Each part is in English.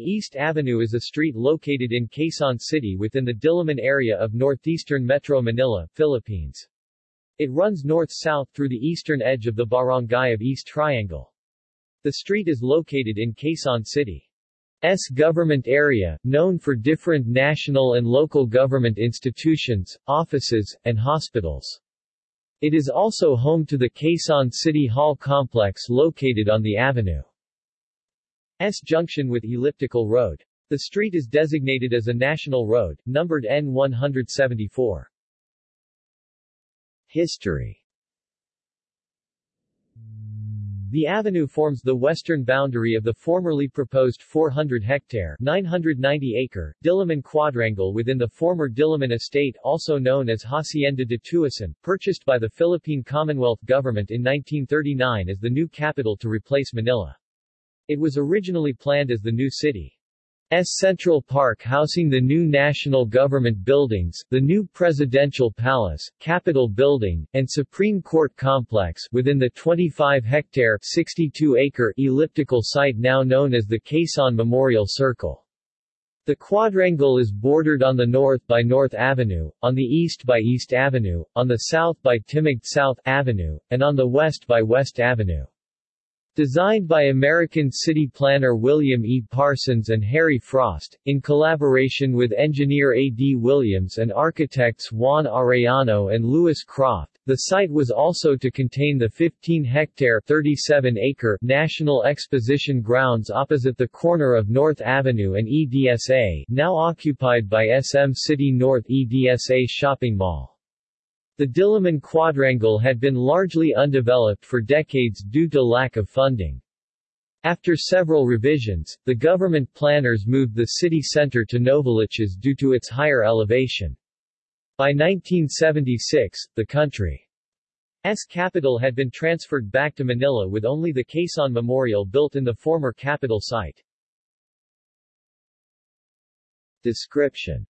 East Avenue is a street located in Quezon City within the Diliman area of northeastern Metro Manila, Philippines. It runs north-south through the eastern edge of the barangay of East Triangle. The street is located in Quezon City's government area, known for different national and local government institutions, offices, and hospitals. It is also home to the Quezon City Hall complex located on the avenue. S junction with Elliptical Road. The street is designated as a national road, numbered N174. History The avenue forms the western boundary of the formerly proposed 400-hectare 990-acre Diliman quadrangle within the former Diliman estate also known as Hacienda de Tuason, purchased by the Philippine Commonwealth Government in 1939 as the new capital to replace Manila. It was originally planned as the new city's Central Park housing the new national government buildings, the new Presidential Palace, Capitol Building, and Supreme Court Complex within the 25-hectare 62-acre elliptical site now known as the Quezon Memorial Circle. The quadrangle is bordered on the north by North Avenue, on the east by East Avenue, on the south by Timog South Avenue, and on the west by West Avenue. Designed by American city planner William E. Parsons and Harry Frost, in collaboration with engineer A. D. Williams and architects Juan Arellano and Louis Croft, the site was also to contain the 15-hectare 37-acre National Exposition Grounds opposite the corner of North Avenue and EDSA now occupied by SM City North EDSA Shopping Mall. The Diliman quadrangle had been largely undeveloped for decades due to lack of funding. After several revisions, the government planners moved the city center to Novaliches due to its higher elevation. By 1976, the country's capital had been transferred back to Manila with only the Quezon Memorial built in the former capital site. Description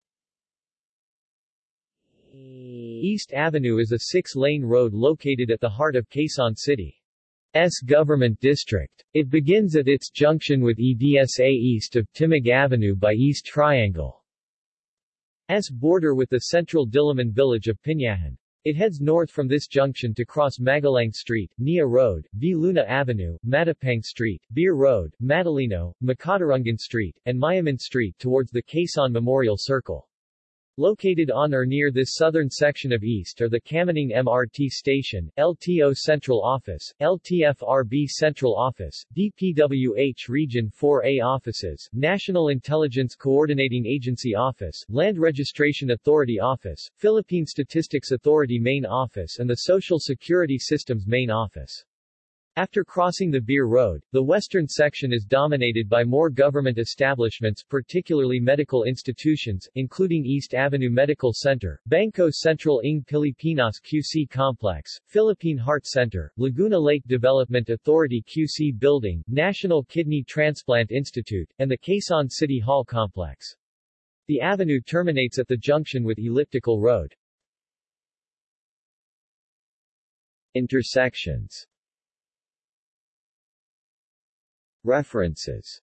East Avenue is a six-lane road located at the heart of Quezon City's government district. It begins at its junction with EDSA east of Timog Avenue by East Triangle. S border with the central Diliman village of Pinyahan. It heads north from this junction to cross Magalang Street, Nia Road, V. Luna Avenue, Matapang Street, Beer Road, Matalino, Macatarungan Street, and Mayaman Street towards the Quezon Memorial Circle. Located on or near this southern section of East are the Kamuning MRT Station, LTO Central Office, LTFRB Central Office, DPWH Region 4A Offices, National Intelligence Coordinating Agency Office, Land Registration Authority Office, Philippine Statistics Authority Main Office and the Social Security Systems Main Office. After crossing the Beer Road, the western section is dominated by more government establishments particularly medical institutions, including East Avenue Medical Center, Bangko Sentral ng Pilipinas QC Complex, Philippine Heart Center, Laguna Lake Development Authority QC Building, National Kidney Transplant Institute, and the Quezon City Hall Complex. The avenue terminates at the junction with Elliptical Road. Intersections References